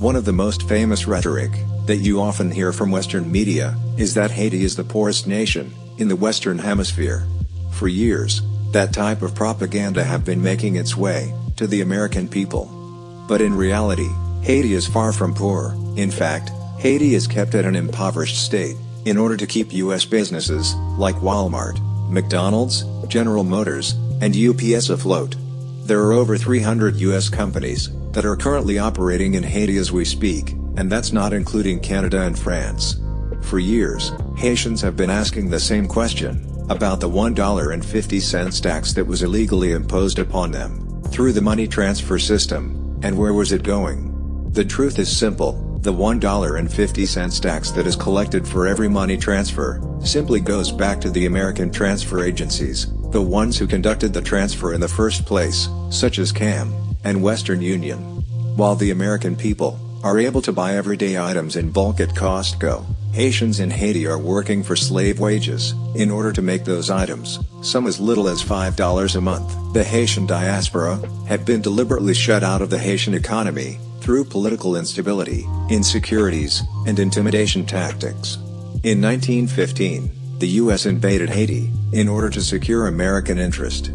One of the most famous rhetoric, that you often hear from Western media, is that Haiti is the poorest nation, in the Western Hemisphere. For years, that type of propaganda have been making its way, to the American people. But in reality, Haiti is far from poor, in fact, Haiti is kept at an impoverished state, in order to keep U.S. businesses, like Walmart, McDonald's, General Motors, and UPS afloat. There are over 300 U.S. companies, that are currently operating in Haiti as we speak, and that's not including Canada and France. For years, Haitians have been asking the same question, about the $1.50 tax that was illegally imposed upon them, through the money transfer system, and where was it going? The truth is simple, the $1.50 tax that is collected for every money transfer, simply goes back to the American transfer agencies, the ones who conducted the transfer in the first place, such as CAM, and Western Union. While the American people, are able to buy everyday items in bulk at Costco, Haitians in Haiti are working for slave wages, in order to make those items, some as little as $5 a month. The Haitian diaspora, have been deliberately shut out of the Haitian economy, through political instability, insecurities, and intimidation tactics. In 1915, the U.S. invaded Haiti, in order to secure American interest.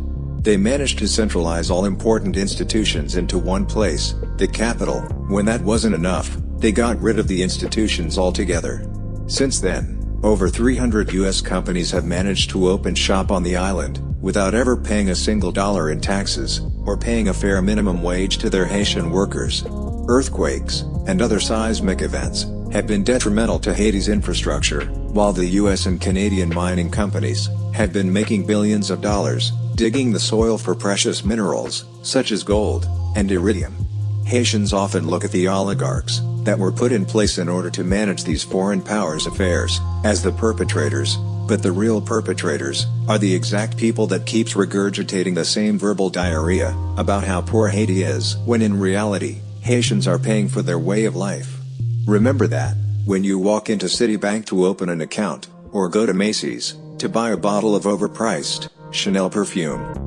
They managed to centralize all important institutions into one place, the capital. When that wasn't enough, they got rid of the institutions altogether. Since then, over 300 U.S. companies have managed to open shop on the island, without ever paying a single dollar in taxes, or paying a fair minimum wage to their Haitian workers earthquakes, and other seismic events, have been detrimental to Haiti's infrastructure, while the US and Canadian mining companies, have been making billions of dollars, digging the soil for precious minerals, such as gold, and iridium. Haitians often look at the oligarchs, that were put in place in order to manage these foreign powers' affairs, as the perpetrators, but the real perpetrators, are the exact people that keeps regurgitating the same verbal diarrhea, about how poor Haiti is, when in reality, Haitians are paying for their way of life. Remember that, when you walk into Citibank to open an account, or go to Macy's, to buy a bottle of overpriced, Chanel perfume,